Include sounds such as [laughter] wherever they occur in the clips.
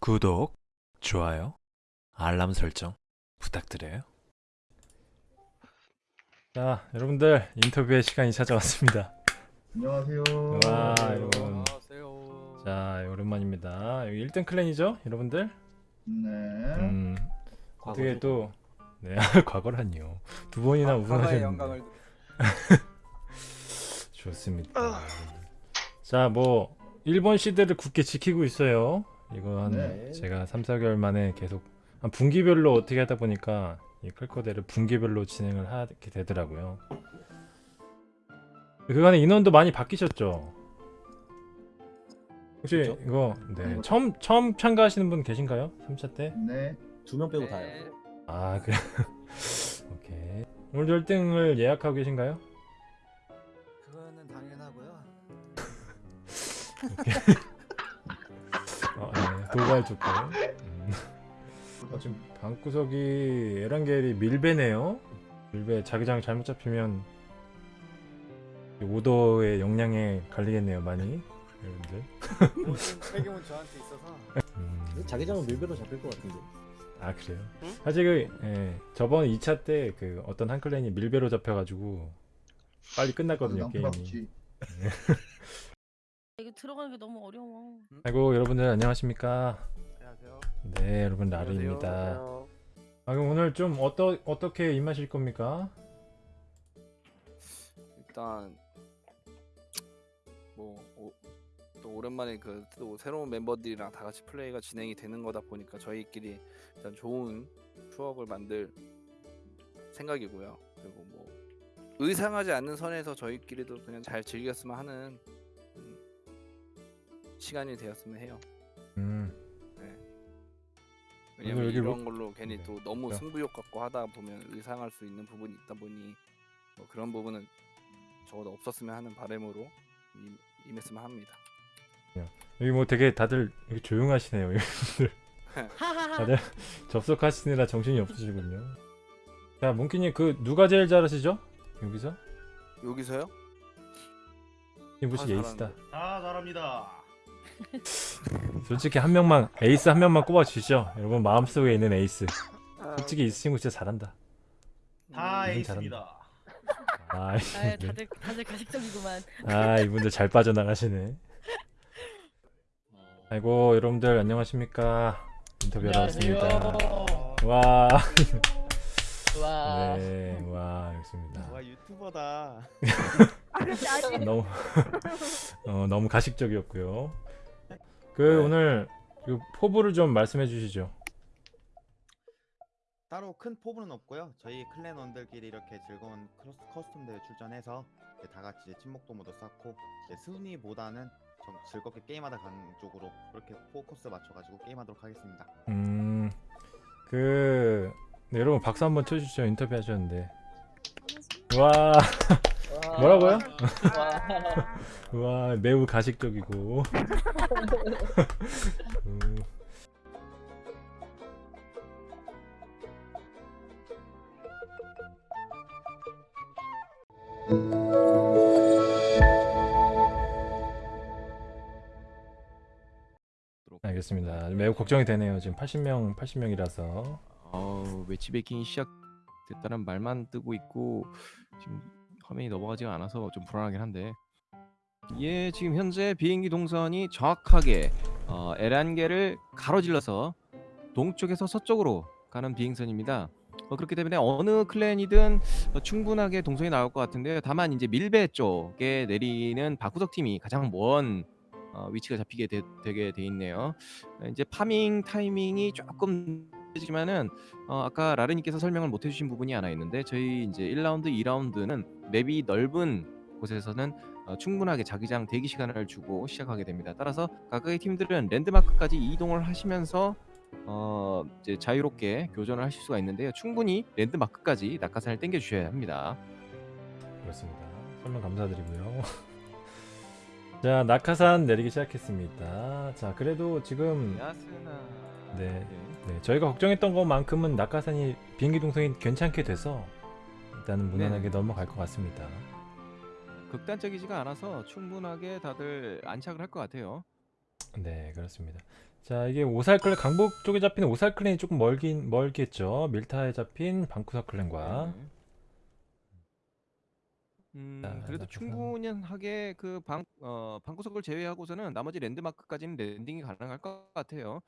구독, 좋아요, 알람 설정 부탁드려요. 자, 여러분들 인터뷰의 시간이 찾아왔습니다. 안녕하세요. 와, 여러분. 안녕하세요. 자, 오랜만입니다. 여기 1등 클랜이죠, 여러분들? 네. 음, 어떻게. 또 네, [laughs] 과거라니요. 두 번이나 과거의 우승하셨는데. 영광을 [laughs] 좋습니다. 자, 뭐 일본 시대를 굳게 지키고 있어요. 이거 한 네. 제가 3, 4개월 만에 계속 한 분기별로 어떻게 하다 보니까 이 클코데를 분기별로 진행을 하게 되더라고요. 그간에 인원도 많이 바뀌셨죠? 혹시 그쵸? 이거 네, 음. 처음 처음 참가하시는 분 계신가요? 3차 때? 네. 두 명 빼고 네. 다요. 아, 그래. [laughs] 오케이. 오늘 1등을 예약하고 계신가요? [laughs] 어, 네, 도발 좋고. 음. 어, 지금 방구석이 에란겔이 밀배네요. 밀배 자기장 잘못 잡히면 이 오더의 역량에 갈리겠네요, 많이. 여러분들. 책임은 저한테 있어서 음. 자기장은 밀배로 잡힐 것 같은데. 아 그래요? 응? 사실 그 예, 저번 2차 때 그 어떤 한 클랜이 밀배로 잡혀가지고 빨리 끝났거든요 남 게임이. 이게 들어가는 게 너무 어려워. 아이고 여러분들 안녕하십니까? 안녕하세요. 네 여러분 라르입니다. 아 그럼 오늘 좀 어떠 어떻게 임하실 겁니까? 일단 뭐또 오랜만에 그 또 새로운 멤버들이랑 다 같이 플레이가 진행이 되는 거다 보니까 저희끼리 일단 좋은 추억을 만들 생각이고요. 그리고 뭐 의상하지 않는 선에서 저희끼리도 그냥 잘 즐겼으면 하는 음, 시간이 되었으면 해요. 음 왜냐면 여기 이런 로- 걸로 괜히 네. 또 너무 야. 승부욕 갖고 하다 보면 의상할 수 있는 부분이 있다 보니 뭐 그런 부분은 적어도 없었으면 하는 바람으로 임, 임했으면 합니다. 여기 뭐 되게 다들 이렇게 조용하시네요. 여러분들. [laughs] 다들 접속하시느라 정신이 없으시군요. 자 몽키님 그 누가 제일 잘하시죠? 여기서? 여기서요? 이무시 아, 에이스다. 아, 잘합니다. [laughs] 솔직히 한 명만 에이스 한 명만 꼽아 주시죠. 여러분 마음속에 있는 에이스. 솔직히 이 친구 진짜 잘한다. 다 이분 에이스입니다. 아, 아. 다들 다들 가식적이구만. 아 이분들 잘 빠져나가시네. 아이고 여러분들 안녕하십니까 인터뷰하러 왔습니다. 와, 와. 네, 와 좋습니다. 와 유튜버다. [laughs] 너무 [laughs] 어, 너무 가식적이었고요. 그 네. 오늘 그 포부를 좀 말씀해 주시죠. 따로 큰 포부는 없고요. 저희 clan원들끼리 이렇게 즐거운 크로스 custom 대회 출전해서 다 같이 이제 친목도모도 쌓고 이제 순위보다는 좀 즐겁게 게임하다 가는 쪽으로 그렇게 포커스 맞춰가지고 게임하도록 하겠습니다. 음, 그 네, 여러분 박수 한번 쳐주시죠. 인터뷰 하셨는데. 와, 뭐라고요? 와, 매우 가식적이고. 음, 알겠습니다. 매우 걱정이 되네요. 지금 80명, 80명이라서. 어, 매치베이킹이 시작됐다는 말만 뜨고 있고 지금 화면이 넘어가지가 않아서 좀 불안하긴 한데 예 지금 현재 비행기 동선이 정확하게 어, 에란게를 가로질러서 동쪽에서 서쪽으로 가는 비행선입니다. 어, 그렇기 때문에 어느 클랜이든 어, 충분하게 동선이 나올 것 같은데요. 다만 이제 밀배 쪽에 내리는 박구석 팀이 가장 먼 어, 위치가 잡히게 되, 되게 돼 있네요. 어, 이제 파밍 타이밍이 조금 지만은 어, 아까 라르님께서 설명을 못 해주신 부분이 하나 있는데 저희 이제 1라운드, 2라운드는 맵이 넓은 곳에서는 어, 충분하게 자기장 대기 시간을 주고 시작하게 됩니다. 따라서 각각의 팀들은 랜드마크까지 이동을 하시면서 어, 이제 자유롭게 교전을 하실 수가 있는데요. 충분히 랜드마크까지 낙하산을 당겨 주셔야 합니다. 그렇습니다. 설명 감사드리고요. [laughs] 자, 낙하산 내리기 시작했습니다. 자, 그래도 지금 야스나. 네. 네, 저희가 걱정했던 것만큼은 낙하산이 비행기 동선이 괜찮게 돼서 일단은 무난하게 네. 넘어갈 것 같습니다. 극단적이지가 않아서 충분하게 다들 안착을 할 것 같아요. 네 그렇습니다. 자 이게 오살클랜 강북 쪽에 잡히는 오살클랜이 조금 멀긴 멀겠죠. 밀타에 잡힌 방구석 클랜과 네. 음, 자, 그래도 충분하게 그 방, 어, 방구석을 제외하고서는 나머지 랜드마크까지는 landing이 가능할 것 같아요.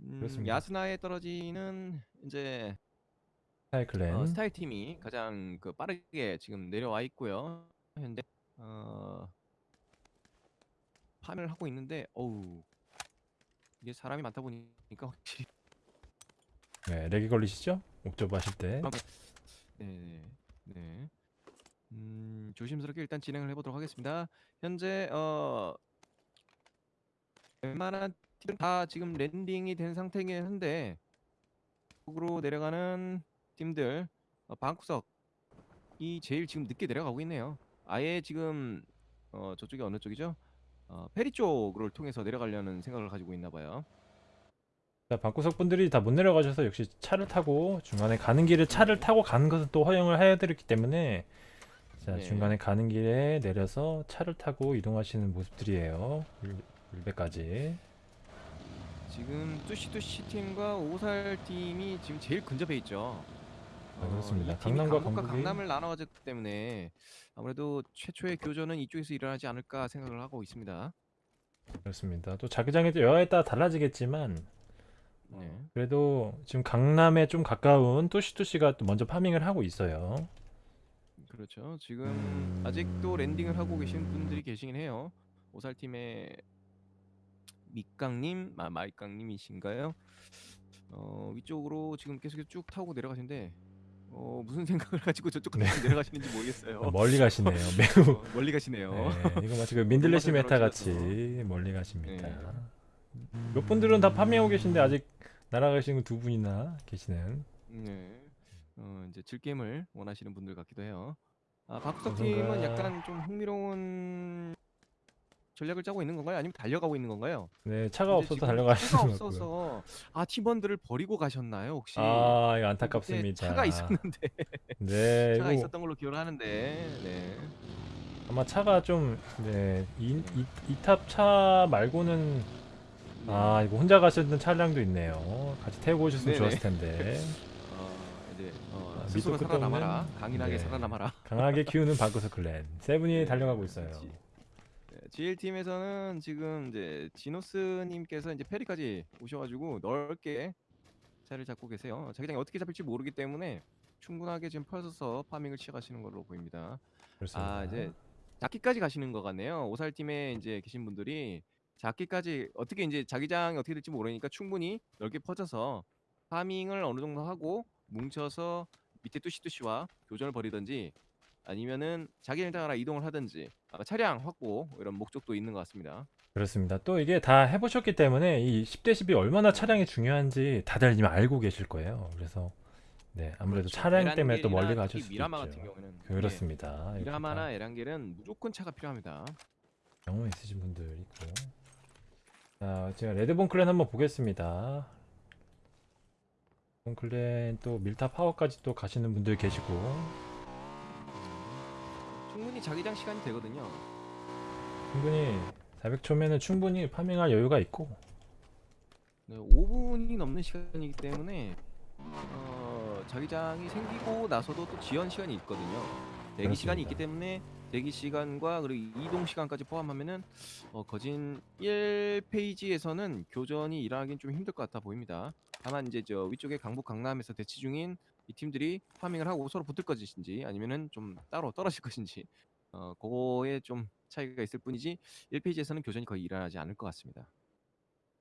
음, 그렇습니다. 야스나야 떨어지는 이제 스타일 clan. 어, 스타일 팀이 가장 그 빠르게 지금 내려와 있고요. 현재 어, 파밍을 하고 있는데 어우 이게 사람이 많다 보니까 확실히 네 lag이 걸리시죠? 옥저버 하실 때. 네, 네. 음, 조심스럽게 일단 진행을 해보도록 하겠습니다. 현재 어 웬만한 팀들 다 지금 landing이 된 상태이긴 한데 쪽으로 내려가는 팀들 어, 방구석이 제일 지금 늦게 내려가고 있네요. 아예 지금 어 저쪽이 어느 쪽이죠? 어 페리 쪽을 통해서 내려가려는 생각을 가지고 있나 봐요. 자, 방구석 분들이 다 못 내려가셔서 역시 차를 타고 중간에 가는 길에 차를 타고 가는 것은 또 허용을 해드렸기 때문에 자 네. 중간에 가는 길에 내려서 차를 타고 이동하시는 모습들이에요. 울- 울배까지. 지금 뚜시뚜시 팀과 오살 팀이 지금 제일 근접해 있죠. 아, 그렇습니다. 이 팀이 강남과 강북과 강북이- 강남을 나눠가졌기 때문에 아무래도 최초의 교전은 이쪽에서 일어나지 않을까 생각을 하고 있습니다. 그렇습니다. 또 자기장의 여하에 따라 달라지겠지만 네. 그래도 지금 강남에 좀 가까운 또시또시가 또 먼저 farming을 하고 있어요. 그렇죠. 지금 음. 아직도 landing을 하고 계신 분들이 계시긴 해요. 오살 팀의 밑강님, 아 마이강님이신가요? 어 위쪽으로 지금 계속 쭉 타고 내려가시는데 어 무슨 생각을 [laughs] 가지고 저쪽까지 네. 내려가시는지 모르겠어요. 멀리 가시네요. [laughs] 매우 어, 멀리 가시네요. 네, 이거 마치 그 [laughs] 민들레씨 meta 같이 멀리 가십니다. 네. 몇 분들은 다 farming하고 계신데 아직 날아가시는 두 분이나 계시는 네. 어, 이제 즐겜을 원하시는 분들 같기도 해요. 아, 박석 어떤가? 팀은 약간 좀 흥미로운 전략을 짜고 있는 건가요? 아니면 달려가고 있는 건가요? 네 차가 없어서 달려가시는 차가 것 같고요. 없어서 아 팀원들을 버리고 가셨나요 혹시? 아 이거 그때 안타깝습니다. 차가 있었는데 [laughs] 네 [laughs] 차가 이거 있었던 걸로 기억을 하는데 네. 아마 차가 좀 네 이탑 차 말고는 아 이거 혼자 가셨던 차량도 있네요. 같이 태우고 오셨으면 네네. 좋았을 텐데 [laughs] 어, 이제 어, 아, 스스로 밑도 끝도 살아남아라. 없는? 강인하게 네. 살아남아라. 강하게 키우는 방구석 클랜 세븐이 네, 달려가고 있어요. 그렇지. 네, GL 팀에서는 지금 이제 지노스님께서 이제 페리까지 오셔가지고 넓게 자리를 잡고 계세요. 자기장이 어떻게 잡힐지 모르기 때문에 충분하게 지금 펴서서 파밍을 취하시는 걸로 보입니다. 그렇습니다. 아 이제 작기까지 가시는 것 같네요. 오살 팀에 이제 계신 분들이 작기까지 어떻게 이제 자기장이 어떻게 될지 모르니까 충분히 넓게 퍼져서 파밍을 어느 정도 하고 뭉쳐서 밑에 뚜시뚜시와 교전을 벌이든지 아니면은 자기 일당 하나 이동을 하든지 아마 차량 확보 이런 목적도 있는 것 같습니다. 그렇습니다. 또 이게 다 해보셨기 때문에 이 10대 10이 얼마나 차량이 중요한지 다들 이미 알고 계실 거예요. 그래서 네 아무래도 그렇죠. 차량 때문에 또 멀리 가실 수도 미라마 있죠. 같은 경우는 그렇습니다. 예, 이렇게 미라마나 다 에란겔은 무조건 차가 필요합니다. 경험 있으신 분들 있고. 자 제가 레드본 클랜 한번 보겠습니다. 레드본 클랜 또 밀타 파워까지 또 가시는 분들 계시고 충분히 자기장 시간이 되거든요. 충분히 400초면은 충분히 파밍할 여유가 있고 네, 5분이 넘는 시간이기 때문에 어, 자기장이 생기고 나서도 또 지연 시간이 있거든요. 대기 시간이 있기. 때문에 대기 시간과 그리고 이동 시간까지 포함하면은 어, 거진 1페이지에서는 교전이 일어나긴 좀 힘들 것 같아 보입니다. 다만 이제 저 위쪽에 강북 강남에서 대치 중인 이 팀들이 파밍을 하고 서로 붙을 것인지 아니면은 좀 따로 떨어질 [laughs] 것인지 어, 그거에 좀 차이가 있을 뿐이지 1페이지에서는 교전이 거의 일어나지 않을 것 같습니다.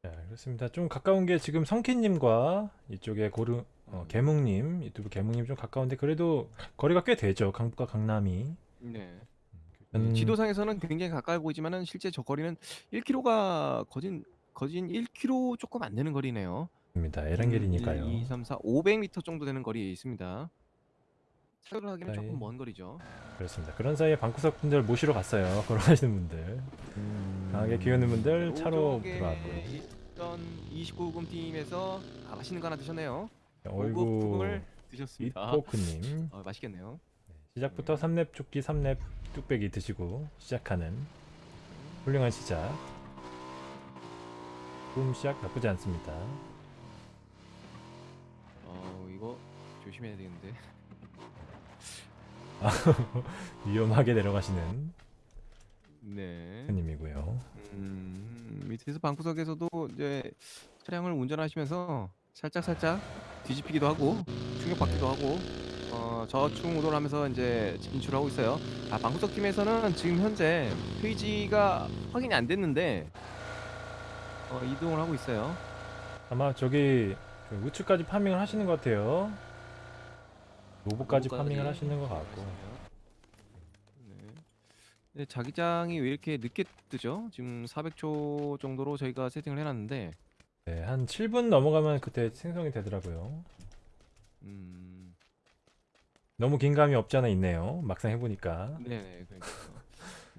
자, 그렇습니다. 좀 가까운 게 지금 성키님과 이쪽에 고르 어, 음. 개묵님 유튜브 개묵님 좀 가까운데 그래도 거리가 꽤 되죠. 강북과 강남이. 네. 음, 지도상에서는 굉장히 가까이 보이지만은 실제 저 거리는 1km가 거진 거진 1km 조금 안 되는 거리네요. 입니다. 에란겔이니까요. 1, 2, 3, 4, 500m 정도 되는 거리에 있습니다. 차로 하기는 가까이. 조금 먼 거리죠. 그렇습니다. 그런 사이에 방구석 분들 모시러 갔어요. [laughs] 걸어가시는 분들. 강하게 기우는 분들 차로 오쪽에 들어가고. 있던 29금 팀에서 아, 맛있는 거 하나 드셨네요. 어이구 고급품을 드셨습니다. 이포크님 [laughs] 어, 맛있겠네요. 시작부터 삼렙 조끼 삼렙 뚝배기 드시고 시작하는 훌륭한 시작. 작품 시작 나쁘지 않습니다. 어 이거 조심해야 되는데. [laughs] 위험하게 내려가시는 네. 님이고요. 음, 밑에서 방구석에서도 이제 차량을 운전하시면서 살짝 살짝 뒤집히기도 하고 충격받기도 하고 어, 저충 우도를 하면서 이제 진출하고 있어요. 아 방구석 팀에서는 지금 현재 페이지가 확인이 안 됐는데 어, 이동을 하고 있어요. 아마 저기 그 우측까지 파밍을 하시는 것 같아요. 로봇까지 파밍을 하시는 것 같고. 네. 네, 자기장이 왜 이렇게 늦게 뜨죠? 지금 400초 정도로 저희가 세팅을 해놨는데 네, 한 7분 넘어가면 그때 생성이 되더라고요. 음, 너무 긴 감이 없지 않아 있네요. 막상 해보니까. 네네 그러니까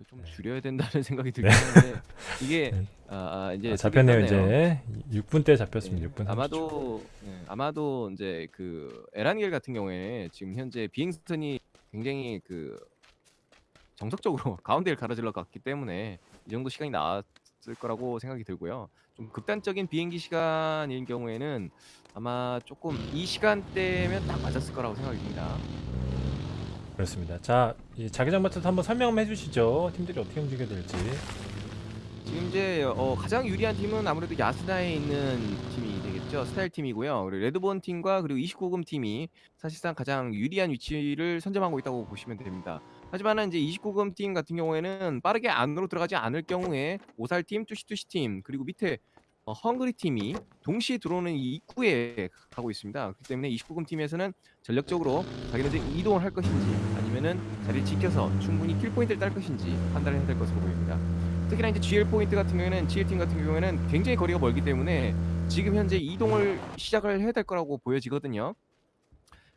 좀 네. 줄여야 된다는 [laughs] 생각이 들긴 하는데 이게 네. 아, 아, 이제 아, 잡혔네요. 이제 6분 때 잡혔습니다. 네, 6분 30초. 아마도 네, 아마도 이제 그 에란겔 같은 경우에 지금 현재 비행스턴이 굉장히 그 정석적으로 [laughs] 가운데를 가로질러 갔기 때문에 이 정도 시간이 나왔을 거라고 생각이 들고요. 좀 극단적인 비행기 시간인 경우에는 아마 조금 이 시간대면 딱 맞았을 거라고 생각이 듭니다. 그렇습니다. 자, 이 자기장 맡아서 한번 설명 해 주시죠. 팀들이 어떻게 움직여야 될지. 지금 이제 어, 가장 유리한 팀은 아무래도 야스나에 있는 팀이 되겠죠. 스타일 팀이고요. 그리고 레드본 팀과 그리고 29금 팀이 사실상 가장 유리한 위치를 선점하고 있다고 보시면 됩니다. 하지만은 이제 29금 팀 같은 경우에는 빠르게 안으로 들어가지 않을 경우에 오살 팀, 뚜시뚜시 팀 그리고 밑에 어, 헝그리 팀이 동시에 들어오는 이 입구에 가고 있습니다. 그렇기 때문에 29금 팀에서는 전략적으로 자기네들 이동을 할 것인지 아니면은 자리를 지켜서 충분히 kill 포인트를 딸 것인지 판단을 해야 될 것으로 보입니다. 특히나 이제 GL 포인트 같은 경우에는 GL 팀 같은 경우에는 굉장히 거리가 멀기 때문에 지금 현재 이동을 시작을 해야 될 거라고 보여지거든요.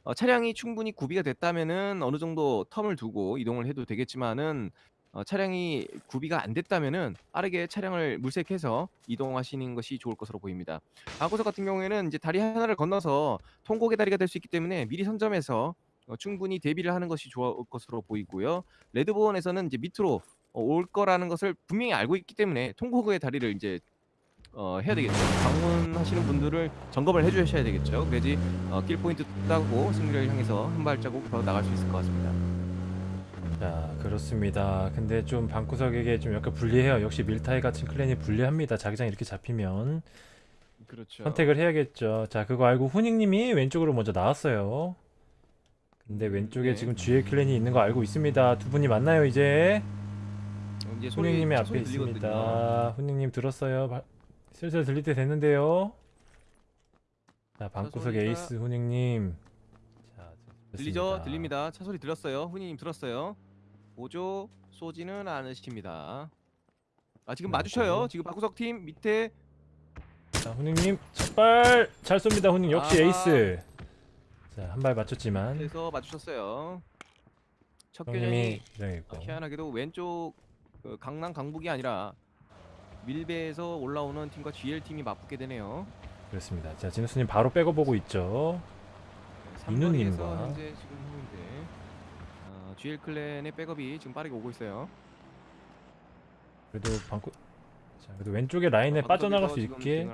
어, 차량이 충분히 구비가 됐다면은 어느 정도 term을 두고 이동을 해도 되겠지만은 어, 차량이 구비가 안 됐다면은 빠르게 차량을 물색해서 이동하시는 것이 좋을 것으로 보입니다. 방구석 같은 경우에는 이제 다리 하나를 건너서 통곡의 다리가 될 수 있기 때문에 미리 선점해서 어, 충분히 대비를 하는 것이 좋을 것으로 보이고요. 레드본에서는 이제 밑으로 어, 올 거라는 것을 분명히 알고 있기 때문에 통곡의 다리를 이제 어, 해야 되겠죠. 방문하시는 분들을 점검을 해주셔야 되겠죠. 그래야지 어, kill 포인트 따고 승리를 향해서 한 발자국 더 나갈 수 있을 것 같습니다. 자, 그렇습니다. 근데 좀 방구석에게 좀 약간 불리해요. 역시 밀타이 같은 clan이 불리합니다. 자기장 이렇게 잡히면 그렇죠. 선택을 해야겠죠. 자, 그거 알고 후닝님이 왼쪽으로 먼저 나왔어요. 근데 왼쪽에 네. 지금 GL 클랜이 있는 거 알고 있습니다. 두 분이 만나요 이제. 이제 소리, 후닝님이 차 앞에. 있습니다. 후닝님 들었어요. 바- 슬슬 들릴 때 됐는데요. 자, 방구석 소리가- 에이스 후닝님. 자, 들리죠? 들립니다. 차 소리 들었어요. 훈이님 들었어요. 보조 쏘지는 않으십니다. 아 지금 네, 마주쳐요. 보조. 지금 박구석 팀 밑에 자, 후닝님 첫발 잘 쏩니다. 후닝 역시 아하. 에이스. 자, 한 발 맞췄지만 에서 마주쳤어요. 첫 형님이 교전이 기장했고. 어, 희한하게도 왼쪽 그 강남 강북이 아니라 밀배에서 올라오는 팀과 GL 팀이 맞붙게 되네요. 그렇습니다. 자, 진우스님 바로 빼고 보고 있죠. 이누님과. 현재 지금 GL 클랜의 백업이 지금 빠르게 오고 있어요. 그래도 방구 자, 그래도 왼쪽에 라인에 어, 빠져나갈 수 있게.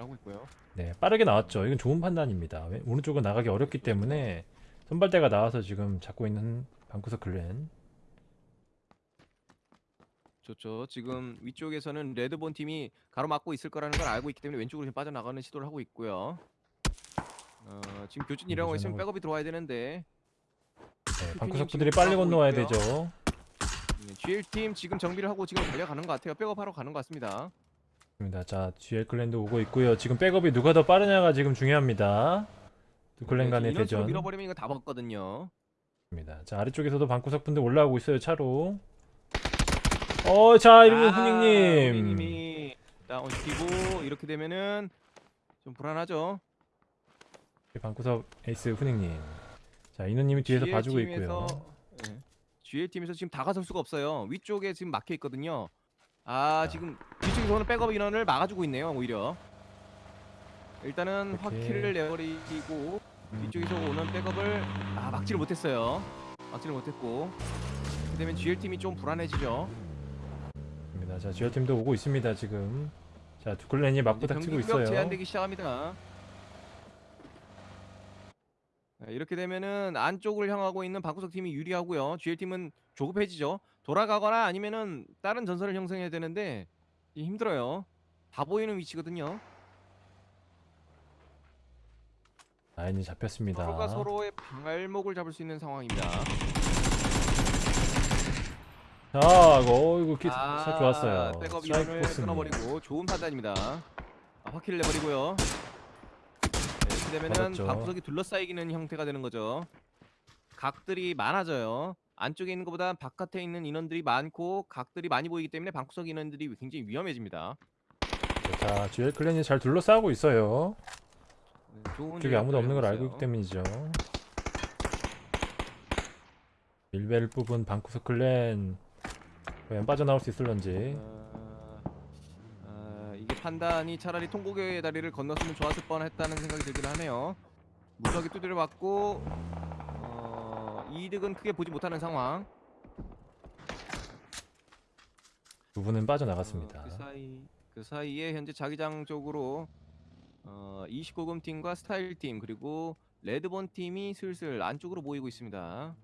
네, 빠르게 나왔죠. 이건 좋은 판단입니다. 왼- 오른쪽은 나가기 어렵기 때문에 선발대가 나와서 지금 잡고 있는 방구석 클랜. 좋죠. 지금 위쪽에서는 레드본 팀이 가로막고 있을 거라는 걸 알고 있기 때문에 왼쪽으로 빠져나가는 시도를 하고 있고요. 어, 지금 교진이라고 있으면 교전하고 백업이 들어와야 되는데 네, 님 방구석 분들이 빨리 건너와야 있고요. 되죠. 네, GL 팀 지금 정비를 하고 지금 달려가는 것 같아요. 백업하러 가는 것 같습니다. 입니다. 자, GL 클랜도 오고 있고요. 지금 백업이 누가 더 빠르냐가 지금 중요합니다. 두 클랜 네, 간의 인원수로 대전. 밀어버리면 이거 다 먹거든요. 입니다. 자, 아래쪽에서도 방구석 분들 올라오고 있어요. 차로. 어, 자, 이러면 후닝님. 후닝님이 다운 시키고 이렇게 되면은 좀 불안하죠. 방구석 에이스 후닝님. 자, 인우님이 뒤에서 봐주고 있고요. 네. GL 팀에서 지금 다가설 수가 없어요. 위쪽에 지금 막혀 있거든요. 아 자. 지금 뒤쪽에서는 백업 인원을 막아주고 있네요. 오히려 일단은. 확킬을 내버리고 음. 뒤쪽에서 오는 백업을 아 막지를 못했어요. 막지를 못했고 되면 GL 팀이 좀 불안해지죠. 입니다. 자, GL 팀도 오고 있습니다. 지금 자, 두 클랜이 맞부닥 치고 경기력 있어요. 제한되기 시작합니다. 네, 이렇게 되면은 안쪽을 향하고 있는 박구석 팀이 유리하고요. GL 팀은 조급해지죠. 돌아가거나 아니면은 다른 전선을 형성해야 되는데 이 힘들어요. 다 보이는 위치거든요. 라인이 잡혔습니다. 서로가 서로의 발목을 잡을 수 있는 상황입니다. 자, 어, 이거 기, 아, 좋았어요. 백업 코스님. 끊어버리고 좋은 판단입니다. 아, 확킬을 내버리고요. 네, 이렇게 되면은 맞았죠. 방구석이 둘러싸이기는 형태가 되는 거죠. 각들이 많아져요. 안쪽에 있는 것보다 바깥에 있는 인원들이 많고 각들이 많이 보이기 때문에 방구석 인원들이 굉장히 위험해집니다. 자, GL 클랜이 잘 둘러싸고 있어요. 네, 좋은 쪽에 아무도 없는 걸 알고 있기 때문이죠. 밀배를 뽑은 방구석 클랜 과연 빠져나올 수 있을런지. 어, 판단이 차라리 통곡의 다리를 건넜으면 좋았을 뻔했다는 생각이 들긴 하네요. 무적이 두드려 맞고 어, 이득은 크게 보지 못하는 상황. 두 분은 빠져나갔습니다. 어, 그 사이 그 사이에 현재 자기장 쪽으로 어, 29금 팀과 스타일 팀 그리고 레드본 팀이 슬슬 안쪽으로 모이고 있습니다.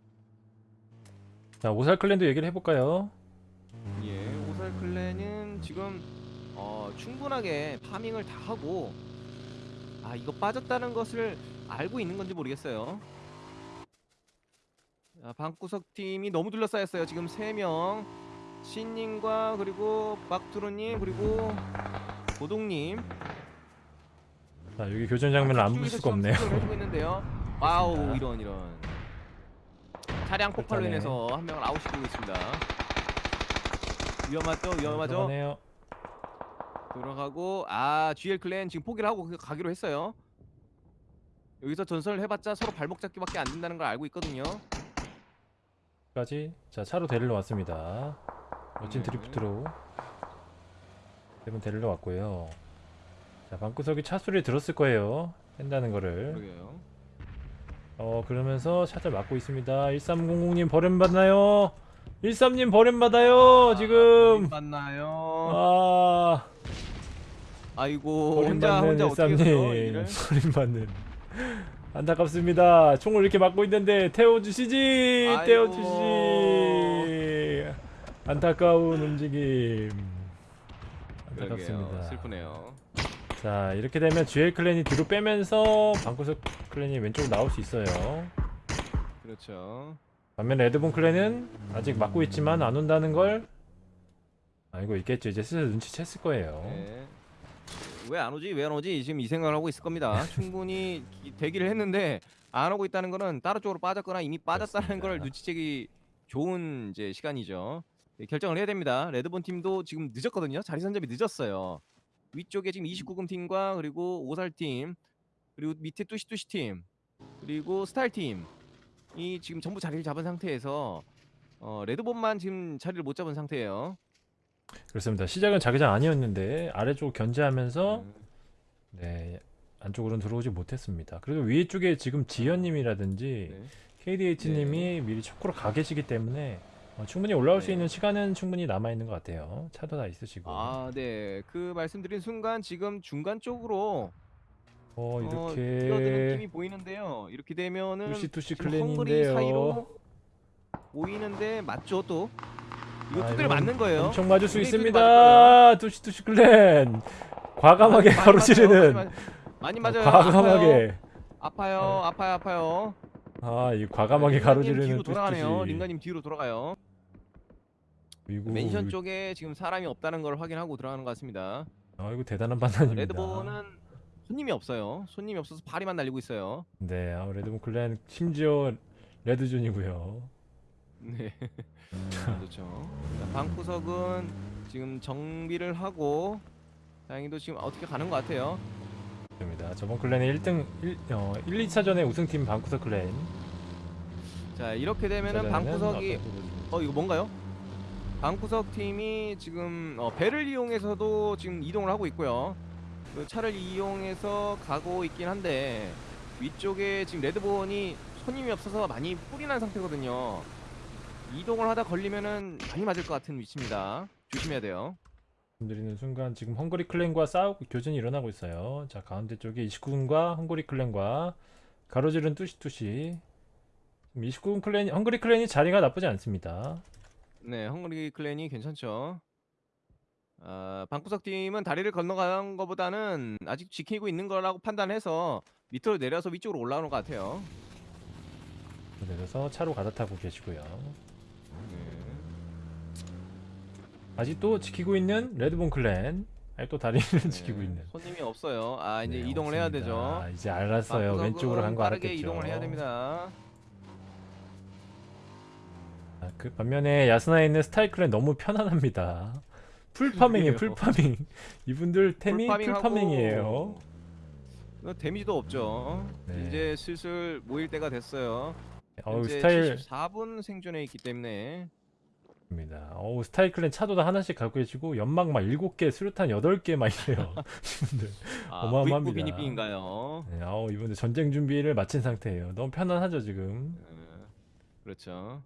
자, 오살 클랜도 얘기를 해볼까요? 예, 오살 클랜은 지금 어, 충분하게 파밍을 다 하고 아 이거 빠졌다는 것을 알고 있는 건지 모르겠어요. 아, 방구석 팀이 너무 둘러싸였어요. 지금 3명 신님과 그리고 박두루님 그리고 고동님 자, 여기 교전 장면을 안 볼 수가 없네요. [laughs] 와우. 이런 이런 차량 폭발로 인해서 한 명을 아웃시키고 있습니다. 위험하죠, 위험하죠. 들어가고 아 GL clan 지금 포기를 하고 그- 가기로 했어요. 여기서 전설을 해봤자 서로 발목 잡기밖에 안 된다는 걸 알고 있거든요. 까지 자 차로 데리러 왔습니다 멋진 네. 드리프트로 세분 데리러 왔고요 자 방구석이 차 소리 들었을 거예요 뺀다는 거를 그러게요. 어 그러면서 차를 막고 있습니다 1300님 버림받나요 13님 버림받아요 지금 만나요. 아 아이고 혼자 혼자 어떻게 해요 13님 일을? [laughs] 버림받는 안타깝습니다 총을 이렇게 막고 있는데 태워주시지 아이고. 태워주시지 안타까운 움직임. 안타깝습니다 슬프네요. 자 이렇게 되면 GL 클랜이 뒤로 빼면서 방구석 클랜이 왼쪽으로 나올 수 있어요 그렇죠. 반면 레드본 클랜은 아직 막고 있지만 안 온다는 걸 알고 있겠죠 이제 슬슬 눈치챘을 거예요 네. 왜 안 오지? 왜 안 오지? 지금 이 생각을 하고 있을 겁니다. 충분히 기- 대기를 했는데 안 오고 있다는 거는 다른 쪽으로 빠졌거나 이미 빠졌다는 걸 그렇습니다. 눈치채기 좋은 이제 시간이죠. 네, 결정을 해야 됩니다. 레드본 팀도 지금 늦었거든요. 자리 선점이 늦었어요. 위쪽에 지금 29금 팀과 그리고 오살 팀 그리고 밑에 뚜시뚜시 팀 그리고 스타일 팀이 지금 전부 자리를 잡은 상태에서 어, 레드본만 지금 자리를 못 잡은 상태예요. 그렇습니다 시작은 자기장 아니었는데 아래쪽 견제하면서 음. 네 안쪽으로는 들어오지 못했습니다. 그래도 위쪽에 지금 지연님이라든지 네. KDH님이 미리 초코로 가 계시기 때문에 어, 충분히 올라올 수 네. 있는 시간은 충분히 남아 있는 것 같아요. 차도 다 있으시고. 아, 네. 그 말씀드린 순간 지금 중간 쪽으로 어 어, 뛰어드는 이렇게 팀이 보이는데요. 이렇게 되면은 투시 투시 지금 헝그리 클랜인데요. 사이로 보이는데 맞죠 또? 이거 아, 두드려 이건 맞는 거예요. 엄청 맞을 수 있습니다. 투시투시 클랜 과감하게 많이 가로지르는 맞아요. 많이, 맞- 많이 어, 맞아요. 과감하게 아파요. 아파요. 아파요. 아파요. 아 이 과감하게 링가님 가로지르는 뒤로 돌아가네요. 링가님 뒤로 돌아가요. 이거 맨션 쪽에 지금 사람이 없다는 걸 확인하고 들어가는 것 같습니다. 아 이거 대단한 판단입니다. 레드본은 손님이 없어요. 손님이 없어서 발이만 날리고 있어요. 네, 아, 레드본 클랜 심지어 레드존이고요. 네. 그렇죠. 자, 방구석은 지금 정비를 하고 다행히도 지금 어떻게 가는 것 같아요. 입니다. 저번 클랜의 1등 1, 어, 1, 2차전의 우승팀 방구석 클랜. 자 이렇게 되면은 방구석이 어 이거 뭔가요? 방구석 팀이 지금 어, 배를 이용해서도 지금 이동을 하고 있고요. 그 차를 이용해서 가고 있긴 한데 위쪽에 지금 레드본이 손님이 없어서 많이 뿔이 난 상태거든요. 이동을 하다 걸리면은 많이 맞을 것 같은 위치입니다. 조심해야 돼요. 드리는 순간 지금 헝그리 clan과 싸우고 교전이 일어나고 있어요. 자 가운데 쪽에 29군과 헝그리 clan과 가로지른 뚜시뚜시 29군 clan 헝그리 clan이 자리가 나쁘지 않습니다. 네, 헝그리 clan이 괜찮죠. 아, 방구석 팀은 다리를 건너간 것보다는 아직 지키고 있는 거라고 판단해서 밑으로 내려서 위쪽으로 올라오는 것 같아요. 내려서 차로 갈아타고 계시고요. 네. 아직도 지키고 있는 레드본 클랜 아직도 다리를 [laughs] 네, 지키고 있는. 손님이 없어요. 아 이제 네, 이동을 해야 없습니다. 되죠. 아, 이제 알았어요. 왼쪽으로 간 거 알았겠죠. 이동을 해야 됩니다. 아, 그 반면에 야스나에 있는 스타일 clan 너무 편안합니다. full farming이에요. full farming. [laughs] 이분들 템이 풀파밍하고 풀파밍이에요. 어, 데미지도 없죠. 네. 이제 슬슬 모일 때가 됐어요. 어우 스타일 74분 생존해 있기 때문에 입니다. 어우 스타일 clan 차도 다 하나씩 갖고 계시고 연막 막 7개, 수류탄 8개 막 이래요. [laughs] 이분들. 아, 어마어마합니다. 비니비인가요? 네, 아우 이분들 전쟁 준비를 마친 상태예요. 너무 편안하죠 지금. 그렇죠.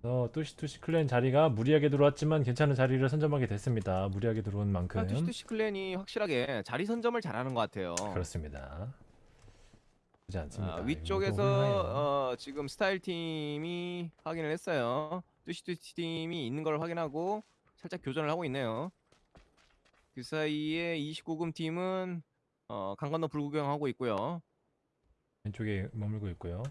그래서 뚜시뚜시 클랜 자리가 무리하게 들어왔지만 괜찮은 자리를 선점하게 됐습니다. 무리하게 들어온 만큼. 투시투시 클랜이 확실하게 자리 선점을 잘하는 것 같아요. 그렇습니다. 그렇지 않습니다. 아, 위쪽에서. 어, 지금 스타일 팀이 확인을 했어요. 뚜시뚜시 팀이 있는 걸 확인하고 살짝 교전을 하고 있네요. 그 사이에 29금 팀은 어, 강 건너 불구경하고 있고요. 왼쪽에 머물고 있고요.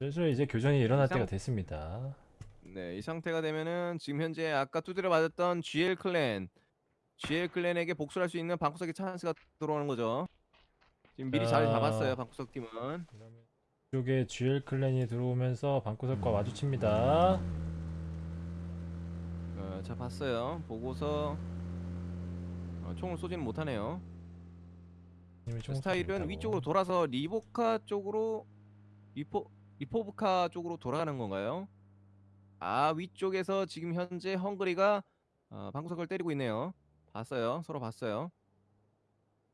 슬슬 이제 교전이 일어날 이상- 때가 됐습니다. 네, 이 상태가 되면은 지금 현재 아까 두드려 맞았던 GL 클랜, GL 클랜에게 복수할 수 있는 방구석의 찬스가 들어오는 거죠. 지금 미리 자리 자. 잡았어요, 방구석 팀은. 이쪽에 GL 클랜이 들어오면서 방구석과 마주칩니다. 어, 자 봤어요. 보고서 어, 총을 쏘지는 못하네요. 스타일은. 위쪽으로 돌아서 리보카 쪽으로 리포 리포브카 쪽으로 돌아가는 건가요? 아 위쪽에서 지금 현재 헝그리가 어, 방구석을 때리고 있네요. 봤어요. 서로 봤어요.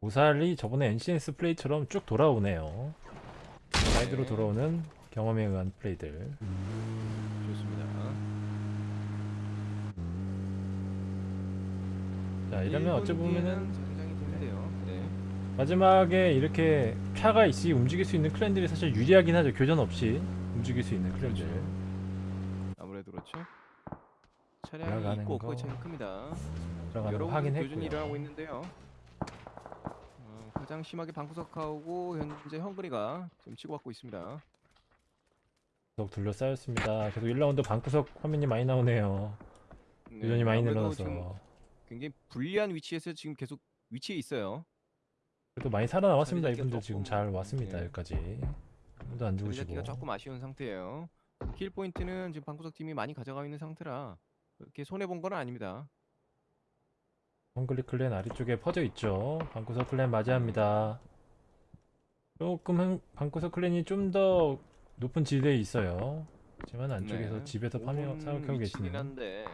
오살이 저번에 NCS 플레이처럼 쭉 돌아오네요. 사이드로 네. 돌아오는 경험에 의한 플레이들. 좋습니다. 자 이러면 어찌 보면은. 네. 마지막에 이렇게 차가 있이 움직일 수 있는 클랜들이 사실 유리하긴 하죠. 교전 없이 움직일 수 있는 클랜들. 그렇죠. 아무래도 그렇죠. 차량이 있고 없고의 거. 차이가 큽니다. 여러 군데 교전이 확인했고요. 일어나고 있는데요. 어, 가장 심하게 방구석하고 현재 헝그리가 지금 치고받고 있습니다. 계속 둘러싸였습니다. 계속 1라운드 방구석 화면이 많이 나오네요. 네, 교전이 많이 늘어나서 굉장히 불리한 위치에서 지금 계속 위치에 있어요. 그래도 많이 잡기가 이분들 지금 잘 왔습니다. 네. 여기까지. 아무도 안 죽으시고. 조금 아쉬운 상태예요. kill 포인트는 지금 방구석 팀이 많이 가져가고 있는 상태라 그렇게 손해 본 건 아닙니다. 헝그리 clan 아래쪽에 퍼져 있죠. 방구석 clan 맞이합니다. 조금 흥- 방구석 clan이 좀 더 높은 지대에 있어요. 하지만 안쪽에서 네, 집에서 파밍 위치긴 계시네요. 한데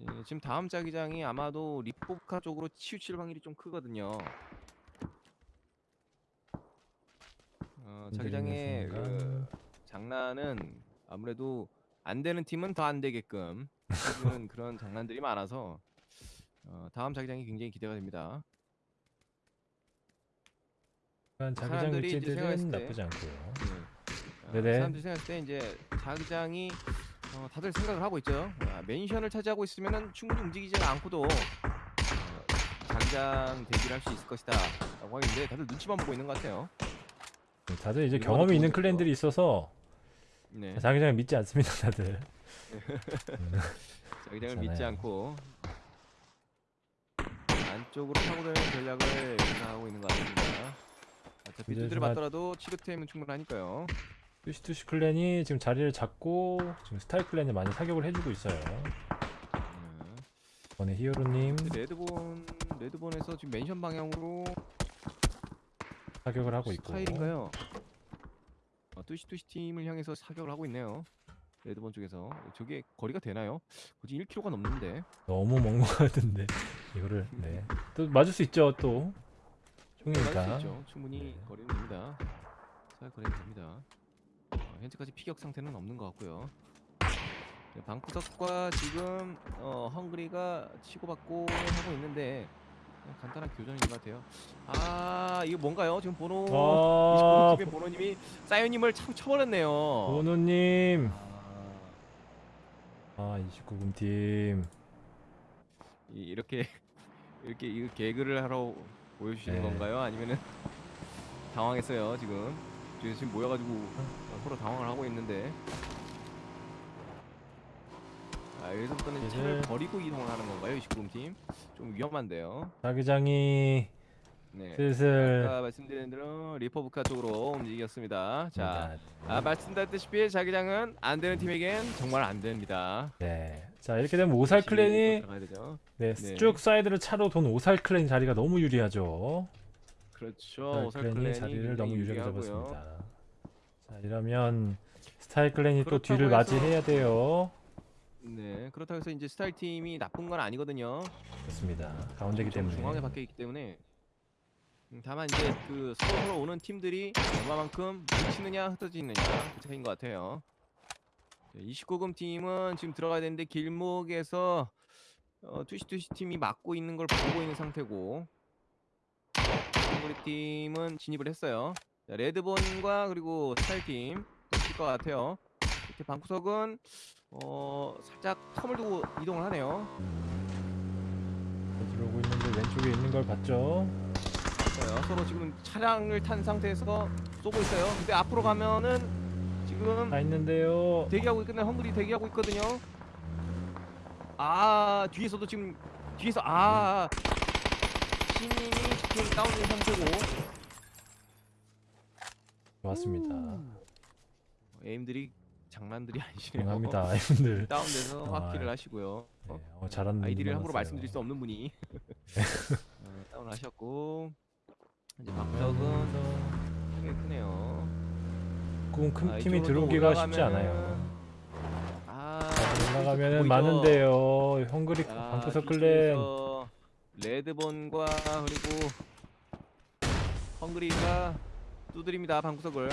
예, 지금 다음 자기장이 아마도 리포카 쪽으로 치우칠 확률이 좀 크거든요. 어, 자기장의 그. 장난은 아무래도 안 되는 팀은 더 안 되게끔 [laughs] 그런 장난들이 많아서 어, 다음 자기장이 굉장히 기대가 됩니다. 자기장 사람들이 이제 위치들은 생각했을 때 나쁘지 않고요. 네. 어, 네네. 사람들이 생각할 때 이제 자기장이 어, 다들 생각을 하고 있죠. 아, 맨션을 차지하고 있으면은 충분히 움직이지 않고도 어, 자기장 대기를 할 수 있을 것이다라고 하는데 다들 눈치만 보고 있는 것 같아요. 네, 다들 이제 이거는 경험이 있는 좋은. 클랜들이 있어서 네. 자기장을 믿지 않습니다. 다들. [laughs] 자기장을 믿지 괜찮아요. 않고 안쪽으로 파고드는 전략을 구사하고 있는 것 같습니다. 어차피 두드려 맞더라도 치료템은 충분하니까요. 뚜시뚜시 clan이 지금 자리를 잡고 지금 스타일 clan에 많이 사격을 해주고 있어요. 네. 이번에 히어로님 레드본 레드본에서 지금 맨션 방향으로 사격을 하고 있고 스타일인가요? 어, 뚜시뚜시 팀을 향해서 사격을 하고 있네요. 레드본 쪽에서 저게 거리가 되나요? 굳이 1km가 넘는데 너무 먼 것 같은데 이거를 네. 또 맞을 수 있죠 또 총이니까 있죠. 충분히 네. 거리는 됩니다. 사격 거리는 됩니다. 어, 현재까지 피격 상태는 없는 것 같고요. 네, 방구석과 지금 어, 헝그리가 치고받고 하고 있는데 간단한 교전인 것 같아요. 아 이거 뭔가요? 지금 보노 아, 29팀의 보노님이 사이오님을 참 쳐버렸네요. 보노님. 아, 아, 29금 팀. 이- 이렇게 [laughs] 이렇게 이 개그를 하러 보여주시는 네. 건가요? 아니면은 당황했어요 지금 지금 지금 모여가지고 어, 서로 당황을 하고 있는데 아 여기서부터는 차를 이제- 버리고 이동을 하는 건가요? 29금 팀? 좀 위험한데요. 자기장이 네. 슬슬 아까 말씀드린 대로 리퍼브카 쪽으로 움직였습니다. 자, 자, 아, 말씀드렸다시피 자기장은 안 되는 팀에겐 정말 안 됩니다. 네. 자, 이렇게 되면 오살 clan이 들어가야 되죠. 네, 네. 쭉 사이드를 차로 돈 오살 clan 자리가 너무 유리하죠. 그렇죠. 오살 clan이 clan이 자리를 너무 유리하게 유리하고요. 잡았습니다. 자, 이러면 스타일 clan이 또 뒤를 해서- 맞이해야 돼요. 네, 그렇다고 해서 이제 스타일 팀이 나쁜 건 아니거든요. 그렇습니다. 가운데기 좀 때문에. 중앙에 박혀 있기 때문에. 음, 다만 이제 그 서로 오는 팀들이 얼마만큼 뭉치느냐 흩어지느냐 그 차이인 것 같아요. 29금 팀은 지금 들어가야 되는데 길목에서 어, 투시투시 팀이 막고 있는 걸 보고 있는 상태고 우리 팀은 진입을 했어요. 자, 레드본과 그리고 스타일 팀 있을 것 같아요. 이렇게 방구석은 어, 살짝 텀을 두고 이동을 하네요. 음, 들어오고 있는데 왼쪽에 있는 걸 봤죠? 있어요. 서로 지금 차량을 탄 상태에서 쏘고 있어요. 근데 앞으로 가면은 지금 다 있는데요. 대기하고 있는 헝그리 대기하고 있거든요. 아 뒤에서도 지금 뒤에서 아 신님이 지금 다운된 상태고 좋았습니다. 에임들이 장난들이 아니시네요. 감사합니다, 이분들. 다운돼서 아, 확킬을 하시고요. 네, 어, 잘하는 아이디를 함부로. 말씀드릴 수 없는 분이 [laughs] 어, 다운하셨고 이제 박석은 꽤 크네요. 꿈큰 아, 팀이 이쪽으로 또 들어오기가 쉽지 올라가면은- 않아요. 아, 올라가면은 보이죠? 많은데요. 헝그리 자, 방구석 클랜. 뒤쪽에서 레드본과 그리고 헝그리가 두드립니다 방구석을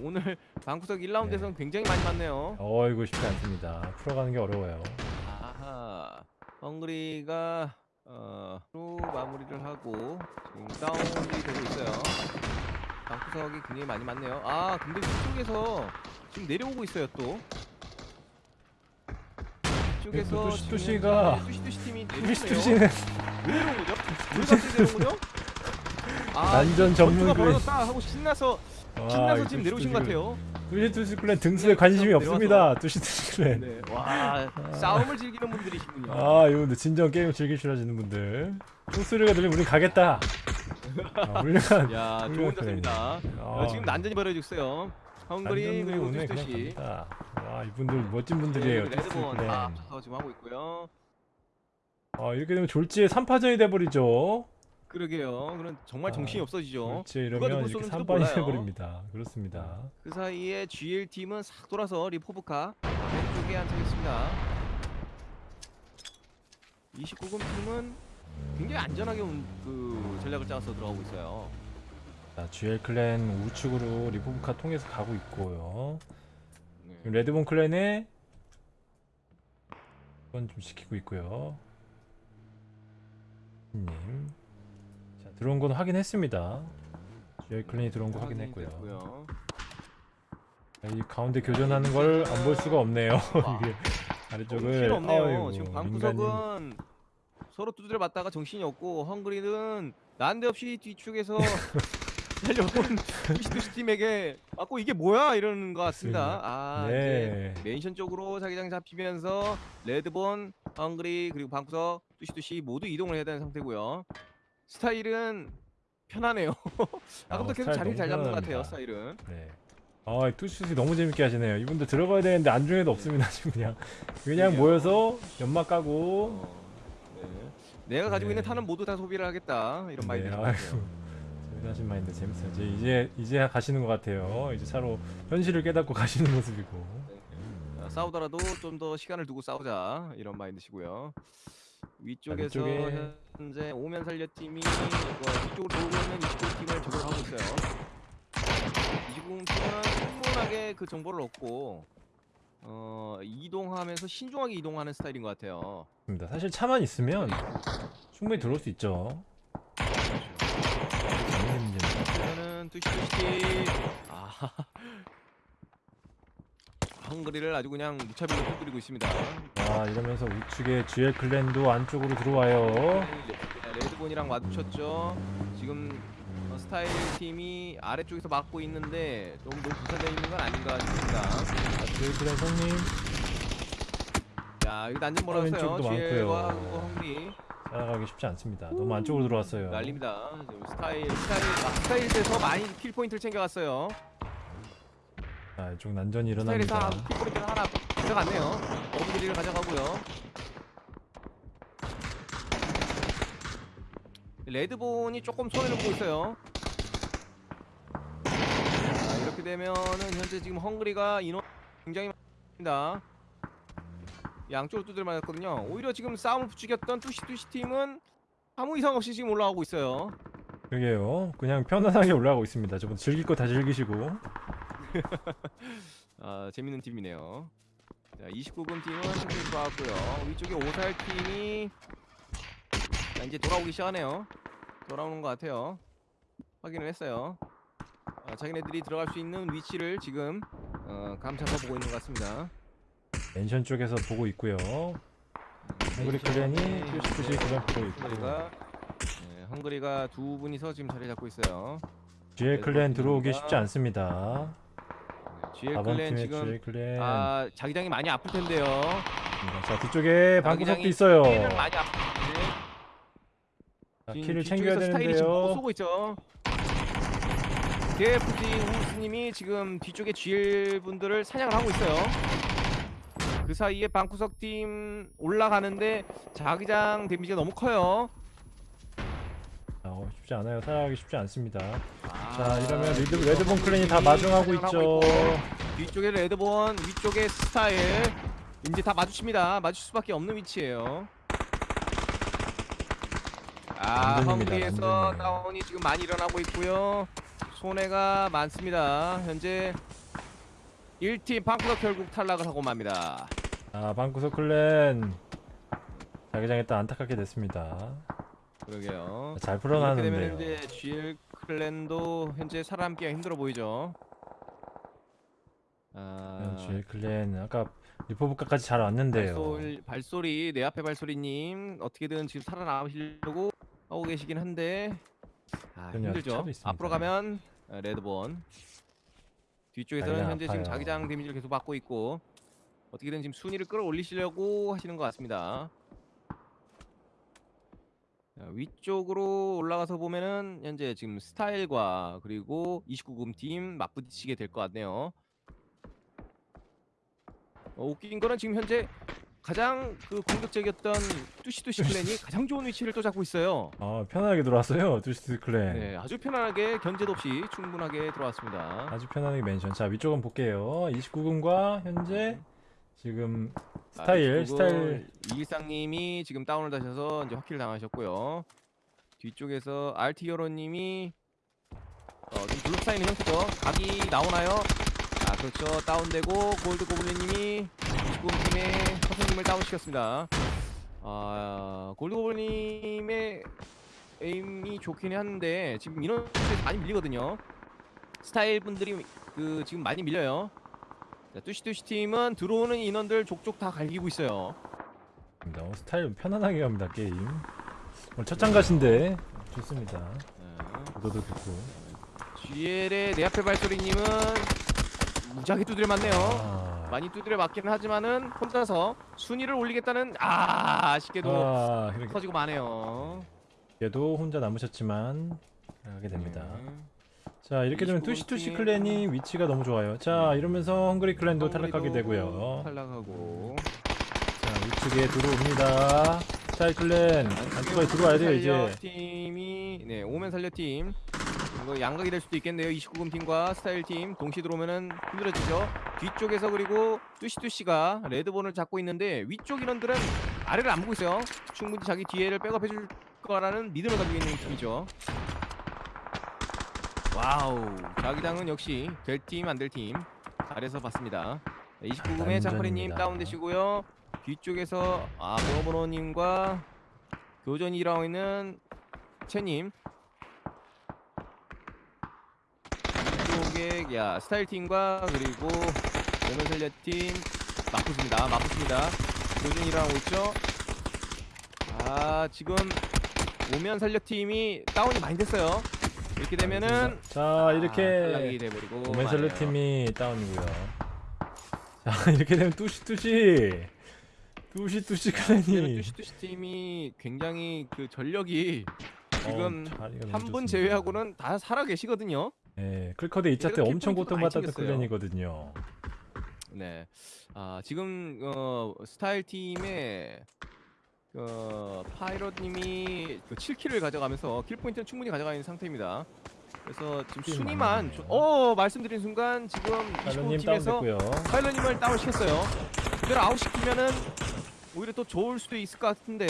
오늘 방구석 1라운드에서는 굉장히 많이 맞네요 어이구 쉽지 않습니다. 풀어가는 게 어려워요. 아하 헝그리가 어, 로 마무리를 하고 지금 다운이 되고 있어요 방구석이 굉장히 많이 맞네요 아 근데 위쪽에서 지금 내려오고 있어요 또 이쪽에서 뚜시- 지금 뚜시가- 현재 뚜시뚜시 팀이 투시 내려오네요 투시는 왜 이런 거죠? 왜 갑자기 내려온 거죠? 아, 난전 전문 그 벌어졌다 하고 신나서 신나서 지금 내려오신 것 같아요. 투시 투시 clan 등수에 관심이 없습니다. 투시 투시 clan. 네, 와 싸움을 즐기는 분들이시군요. 아 이분들 진정 게임 즐기시라시는 분들. 총소리가 들리면 우린 가겠다. 아, 훌륭한. [laughs] 야 좋은 자세입니다. 어, 지금 난전이 벌어지고 있어요. 헝그리 그리고. 갑니다. 와 이분들 멋진 분들이에요. 투시 레드본. 다 지금 하고 있고요. 아 이렇게 되면 졸지에 3파전이 돼버리죠. 그러게요. 그런 정말 아, 정신이 없어지죠. 졸지에 누가 이러면 이렇게 쏘는지도 3판이 몰라요. 돼버립니다. 그렇습니다. 그 사이에 GL 팀은 싹 돌아서 리포브카 왼쪽에 안착했습니다. 29금 팀은 굉장히 안전하게 온- 그 전략을 짜서 들어가고 있어요. 자, GL 클랜 우측으로 리포브카 통해서 가고 있고요. 네. 레드본 클랜에 이건 좀 시키고 있고요. 님. 자, 들어온 건 확인했습니다. GL 클랜이 들어온 거 확인했고요. 자, 이 가운데 교전하는 걸 안 볼 수가 없네요. [laughs] 와. 이게 아래쪽을 없네요. 아이고, 지금. 방구석은 서로 두드려 맞다가 정신이 없고 헝그리는 난데없이 뒤쪽에서 달려온 [laughs] 투시투시 팀에게 맞고 이게 뭐야 이러는 것 같습니다. 아 네. 이제 멘션 쪽으로 자기장 잡히면서 레드본, 헝그리 그리고 방구석 투시투시 모두 이동을 해야 되는 상태고요. 스타일은 편하네요. [laughs] 아까부터 계속 스타일 자리를 잘 잡는 것 같아요. 스타일은. 네. 아, 이 투슛이 너무 재밌게 하시네요. 이분들 들어가야 되는데 안중에도 없습니다. 지금 그냥 그냥. 모여서 연막 까고 어, 네. 내가 가지고 네. 있는 탄은 모두 다 소비를 하겠다 이런 마인드 네. 같아요. 재미나신 마인드 재밌어요. 이제 이제 이제 가시는 것 같아요. 이제 차로 현실을 깨닫고 [laughs] 가시는 모습이고. 자, 싸우더라도 좀 더 시간을 두고 싸우자 이런 마인드시고요. 위쪽에서 위쪽에- 현재 오면 살려 팀이 어, 뒤쪽으로 돌고 있는 29 팀을 적용하고 있어요. 29 팀은 충분하게 그 정보를 얻고 어, 이동하면서 신중하게 이동하는 스타일인 것 같아요. 입니다. 사실 차만 있으면 충분히 들어올 수 있죠. 문제는 그러면은 뚜시뚜시 아 헝그리를 아주 그냥 무차별로 뚫리고 있습니다. 아 이러면서 우측에 GL 클랜도 안쪽으로 들어와요. 네, 레드본이랑 마주쳤죠. 지금 어, 스타일 팀이 아래쪽에서 막고 있는데 너무 너무 분산되어 있는 건 아닌가 싶습니다. 자, GL 클랜 성님 야, 이거 난좀 멀었어요. GL과 헝그리 따라가기 쉽지 않습니다. 너무 안쪽으로 들어왔어요. 난립니다. 스타일 스타일 아, 스타일에서 많이 kill 포인트를 챙겨갔어요. 자 이쪽 난전이 일어납니다. 킬 포인트를 하나 가져갔네요. 어부지리를 가져가고요. 레드본이 조금 손해를 보고 있어요. 자, 이렇게 되면은 현재 지금 헝그리가 인원 굉장히 많습니다. 양쪽으로 두들 맞았거든요. 오히려 지금 싸움을 부추겼던 뚜시뚜시 팀은 아무 이상 없이 지금 올라가고 있어요. 그게요. 그냥 편안하게 올라가고 있습니다. 저분 즐길 거 다 즐기시고. [laughs] 아 재밌는 팀이네요. 자 29금 팀은 승리 좋았고요. 위쪽에 오살 팀이 자, 이제 돌아오기 시작하네요. 돌아오는 것 같아요. 확인을 했어요. 아, 자기네들이 들어갈 수 있는 위치를 지금 어, 감찰해 보고 있는 것 같습니다. 멘션 쪽에서 보고 있고요. 헝그리 클랜이 뚜시뚜시 그냥 보고 있고. 헝그리가 네, 헝그리가 두 분이서 지금 자리 잡고 있어요. GL 클랜 들어오기. 쉽지 않습니다. 네, GL 4번 클랜 팀의 지금 GL 클랜. 아 자기장이 많이 아플 텐데요. 자 뒤쪽에 방구석도 있어요. 킬을 많이 아플 텐데. 자, 지금 키를 뒤쪽에서 챙겨야 스타일이 지금 보고 되는데요. 쏘고 있죠. KFC 우스님이 지금 뒤쪽에 GL 분들을 사냥을 하고 있어요. 그 사이에 방구석 팀 올라가는데 자기장 damage가 너무 커요. 쉽지 않아요. 살아가기 쉽지 않습니다. 아, 자 이러면 리드, 레드본 clan이 다 마중하고 있죠. 뒤쪽에 레드본, 위쪽에 스타일 이제 다 마주칩니다. 마주칠 수밖에 없는 위치예요. 아, 난전이에요. 다운이 지금 많이 일어나고 있고요. 손해가 많습니다. 현재 1팀 방구석 결국 탈락을 하고 맙니다. 아 방구석 클랜 자기장에 또 안타깝게 됐습니다. 그러게요. 잘 이렇게 되면 풀어나는데요. 현재 GL 클랜도 현재 살아남기가 힘들어 보이죠. 아, GL 클랜 아까 리포브카까지 잘 왔는데요. 발소리, 발소리 내 앞에 발소리님 어떻게든 지금 살아남으시려고 하고 계시긴 한데 아, 그럼요, 힘들죠. 차도 있습니다. 앞으로 가면 어, 레드본 뒤쪽에서는 현재 지금 아파요. 자기장 데미지를 계속 받고 있고 어떻게든 지금 순위를 끌어올리시려고 하시는 것 같습니다. 자, 위쪽으로 올라가서 보면은 현재 지금 스타일과 그리고 29금 팀 맞부딪히게 될 것 같네요. 어, 웃긴 거는 지금 현재 가장 그 공격적이었던 뚜시뚜시 clan이 가장 좋은 위치를 또 잡고 있어요. 아 편하게 들어왔어요. 뚜시뚜시 clan. 네, 아주 편안하게 견제도 없이 충분하게 들어왔습니다. 아주 편안하게 mansion. 자 위쪽은 볼게요. 29금과 현재 지금 스타일 스타일 이일상님이 지금 다운을 다셔서 이제 확kill을 당하셨고요. 뒤쪽에서 RT 여로님이 어, 좀 둘러싸이는 형태죠. 각이 나오나요? 아 그렇죠. 다운되고 골드 고블린님이 29팀의 선생님을 다운시켰습니다. 아 골드 고블린님의 aim이 좋긴 한데 지금 인원에서 많이 밀리거든요. 스타일 분들이 그 지금 많이 밀려요. 자, 뚜시뚜시 팀은 들어오는 인원들 족족 다 갈기고 있어요. 어, 스타일 편안하게 갑니다 게임. 오늘 첫 참가신데 좋습니다. 네. 구도도 좋고. GL의 내 앞에 발소리님은 무지하게 두드려 맞네요. 아, 많이 두드려 맞기는 하지만은 혼자서 순위를 올리겠다는 아 아쉽게도 아 터지고 마네요. 얘도 혼자 남으셨지만 하게 됩니다. 네. 자 이렇게 되면 29금 투시투시 팀. 클랜이 위치가 너무 좋아요. 자 이러면서 헝그리 클랜도 탈락하게 되고요. 탈락하고 자 우측에 들어옵니다. 스타일 클랜 안쪽까지 들어와야 돼요 이제. 팀이 네 오면 살려 팀 이거 양각이 될 수도 있겠네요. 29금 팀과 스타일 팀 동시 들어오면은 힘들어지죠. 뒤쪽에서 그리고 뚜시뚜시가 레드본을 잡고 있는데 위쪽 인원들은 아래를 안 보고 있어요. 충분히 자기 뒤에를 백업해줄 거라는 믿음을 가지고 있는 팀이죠. wow 자기장은 역시 될 팀 안 될 팀 잘해서 봤습니다. 29금의 난전입니다. 장파리님 다운되시고요. 뒤쪽에서 아 보노보노님과 교전이 일어나고 있는 채님. 이쪽에 야 스타일 팀과 그리고 레몬셀레 팀 맞붙습니다. 맞붙습니다. 교전이 일어나고 있죠. 아 지금 오면 살려 팀이 다운이 많이 됐어요. 이렇게 되면은 자 아, 이렇게 탈락이 돼버리고 오멘셀르 마네요. 팀이 다운이고요. 자 [laughs] 이렇게 되면 뚜시 뚜시 뚜시 뚜시 이제는 clan이 뚜시뚜시 팀이 굉장히 그 전력이 지금 어, 자리가 너무 한분 좋습니다. 제외하고는 다 살아 계시거든요. 예, 클커드 2차 때 엄청 고통받았던. clan이거든요. 네. 아 지금 어 스타일 팀의 어 파일럿님이 그 7kill을 가져가면서 kill 포인트는 충분히 가져가 있는 상태입니다. 그래서 지금 kill 순위만 조-. 어 말씀드린 순간 지금 달러님 29팀에서 다운됐고요. 파일럿님을 다운 시켰어요. 그대로 아웃 시키면은 오히려 더 좋을 수도 있을 것 같은데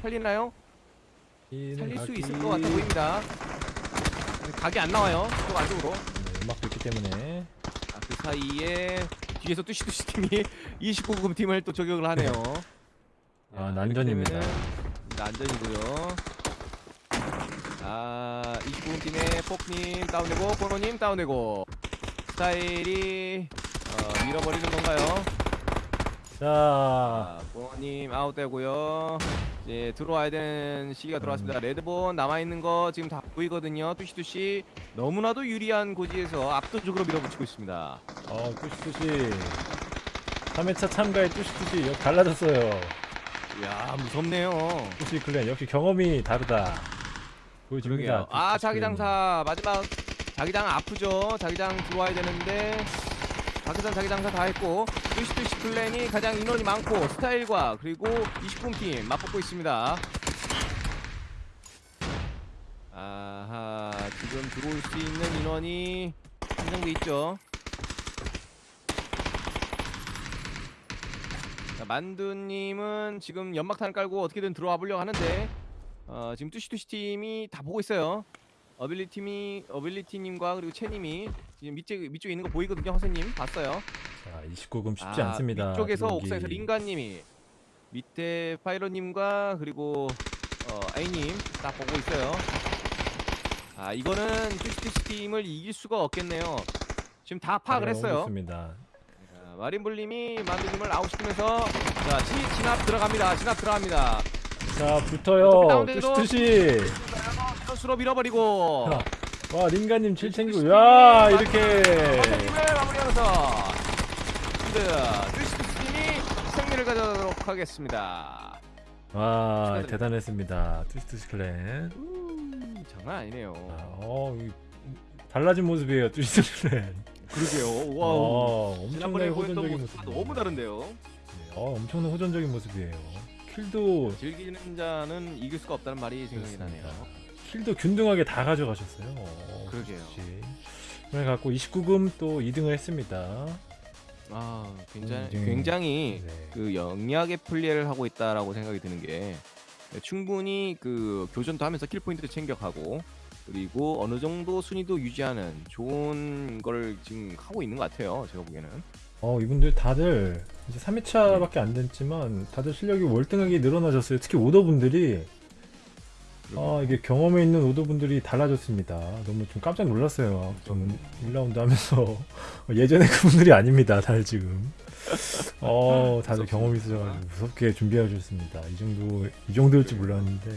살리나요? 살릴 수 있을 것 같아 보입니다. 각이 안 나와요. 또 안쪽으로. 네, 음악도 있기 때문에 아, 그 사이에 뒤에서 뚜시뚜시 팀이 [laughs] 29금 팀을 또 저격을 하네요. 아, 야, 난전입니다. 되면은 난전이고요. 아 29금 팀의 폭님 다운되고 보노님 다운되고 스타일이 어, 밀어버리는 건가요? 자 아, 보노님 아웃되고요. 이제 들어와야 되는 시기가 들어왔습니다. 레드본 남아 있는 거 지금 다 보이거든요. 뚜시뚜시 너무나도 유리한 고지에서 압도적으로 밀어붙이고 있습니다. 어, 뚜시 뚜시 3회차 참가에 뚜시 뚜시 여기 달라졌어요. 이야 무섭네요. 뚜시 클랜 역시 경험이 다르다. 보여줍니다. 아 클랜이. 자기장사 마지막 자기장 아프죠. 자기장 들어와야 되는데 자기장 자기장사 다 했고 뚜시뚜시 플랜이 가장 인원이 많고 스타일과 그리고 20분 팀 맞붙고 있습니다. 아하 지금 들어올 수 있는 인원이 한정돼 있죠. 자, 만두님은 지금 연막탄을 깔고 어떻게든 들어와 보려고 하는데 어, 지금 뚜시뚜시 팀이 다 보고 있어요. 어빌리 팀이 어빌리티님과 그리고 채님이 지금 밑에 밑쪽에 있는 거 보이거든요. 허세님 봤어요. 자, 29금 쉽지 아, 않습니다. 들어오기. 옥상에서 링가님이 밑에 파이러님과 그리고 어, 아이님 딱 보고 있어요. 아 이거는 뚜시뚜시 팀을 이길 수가 없겠네요. 지금 다 파악을 했어요. 좋습니다. 자, 마린블님이 만두님을 아웃시키면서 자 진, 진압 들어갑니다. 진압 들어갑니다. 자, 붙어요. 뚜시. 선수로 밀어버리고 자, 와, 링가님 7 챙기고 야, 이렇게 마무리하면서 네, 뚜시뚜시 팀이 승리를 가져도록 하겠습니다. 와, 축하드립니다. 대단했습니다. 뚜시 클랜. 음, 장난 아니네요. 아, 어, 이- 달라진 모습이에요. 뚜시 클랜. 그러게요. 와, 어, 엄청나게 지난번에 보였던 호전적인 모습과 모습. 너무 다른데요. 어, 엄청난 호전적인 모습이에요. 킬도 즐기는 자는 이길 수가 없다는 말이 생각이 그렇습니다. 나네요. 킬도 균등하게 다 가져가셨어요. 어, 그러게요. 그래 갖고 29금 또 2등을 했습니다. 아, 굉장히 음, 굉장히 네. 그 영리하게 플레이를 하고 있다라고 생각이 드는 게 충분히 그 교전도 하면서 킬 포인트도 챙겨가고 그리고 어느 정도 순위도 유지하는 좋은 걸 지금 하고 있는 것 같아요. 제가 보기에는. 어, 이분들 다들 이제 3회차밖에 안 됐지만 다들 실력이 월등하게 늘어나셨어요. 특히 오더분들이 아, 이게 경험에 있는 오더분들이 달라졌습니다. 너무 좀 깜짝 놀랐어요. 저는 1라운드 하면서 [laughs] 예전에 그분들이 아닙니다. 다들 지금. 어, 다들. 경험이 있어가지고 무섭게 준비해 주셨습니다. 이 정도 이 정도일 줄 몰랐는데.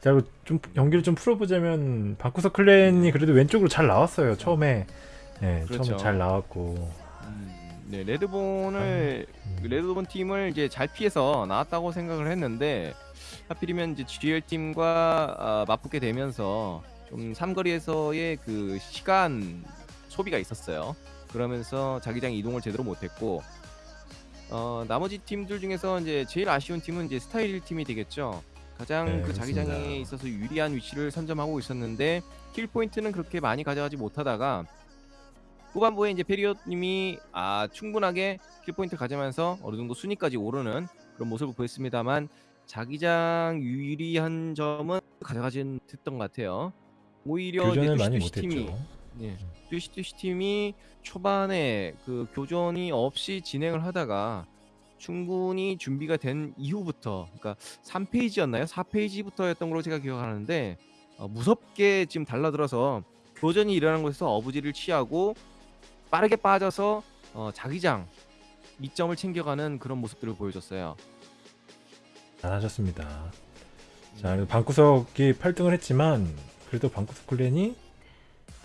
자, 좀 연기를 좀 풀어보자면 방구석 클랜이 그래도 왼쪽으로 잘 나왔어요. 처음에. 네, 그렇죠. 처음에 잘 나왔고. 음, 네 레드본을 음. 그 레드본 팀을 이제 잘 피해서 나왔다고 생각을 했는데 하필이면 이제 GL 팀과 아, 맞붙게 되면서 좀 삼거리에서의 그 시간 소비가 있었어요. 그러면서 자기장 이동을 제대로 못했고 어, 나머지 팀들 중에서 이제 제일 아쉬운 팀은 이제 스타일 팀이 되겠죠. 가장 네, 그 자기장에 그렇습니다. 있어서 유리한 위치를 선점하고 있었는데 kill 포인트는 그렇게 많이 가져가지 못하다가 후반부에 이제 파일럿님이 아 충분하게 kill 포인트 가지면서 어느 정도 순위까지 오르는 그런 모습을 보였습니다만 자기장 유리한 점은 가져가진 못했던 것 같아요. 오히려 교전을 많이 못했죠. 예. 뚜시뚜시 팀이 초반에 그 교전이 없이 진행을 하다가 충분히 준비가 된 이후부터 그러니까 3페이지였나요? 4페이지부터였던 걸로 제가 기억하는데 어, 무섭게 지금 달라들어서 교전이 일어난 곳에서 어부지를 취하고 빠르게 빠져서 어, 자기장 이점을 챙겨가는 그런 모습들을 보여줬어요. 잘하셨습니다. 자, 방구석이 8등을 했지만 그래도 방구석 클랜이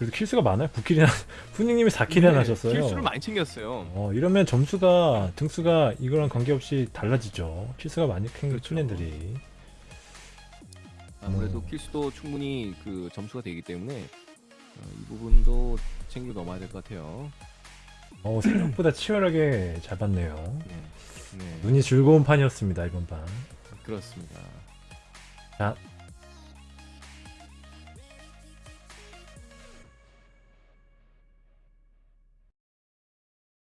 그래도 킬수가 많아요. 9킬이나 [laughs] 후닝님이 4킬이나 네, 하셨어요. 킬수를 많이 챙겼어요. 어, 이러면 점수가 등수가 이거랑 관계없이 달라지죠. 킬수가 많이 큰 그렇죠. 클랜들이. 아무래도 음. 킬수도 충분히 그 점수가 되기 때문에 어, 이 부분도 챙겨 넘어야 될 것 같아요. 어, 생각보다 치열하게 잘 봤네요. 네. 네. 눈이 즐거운 판이었습니다 이번 판. 그렇습니다. 자,